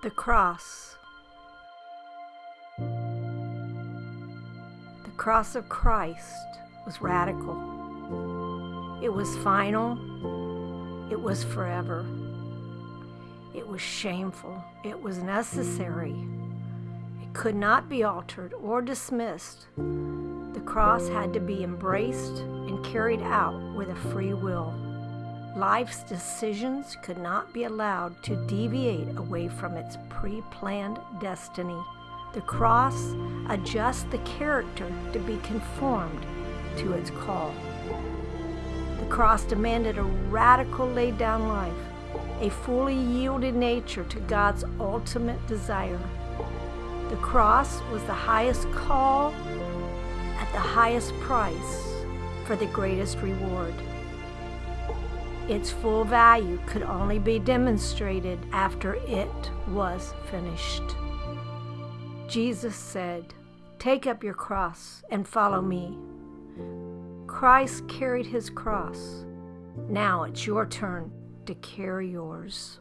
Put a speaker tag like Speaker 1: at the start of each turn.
Speaker 1: The cross. The cross of Christ was radical. It was final. It was forever. It was shameful. It was necessary. It could not be altered or dismissed. The cross had to be embraced and carried out with a free will. Life's decisions could not be allowed to deviate away from its pre planned destiny. The cross adjusts the character to be conformed to its call. The cross demanded a radical laid down life, a fully yielded nature to God's ultimate desire. The cross was the highest call at the highest price for the greatest reward. Its full value could only be demonstrated after it was finished. Jesus said, Take up your cross and follow me. Christ carried his cross. Now it's your turn to carry yours.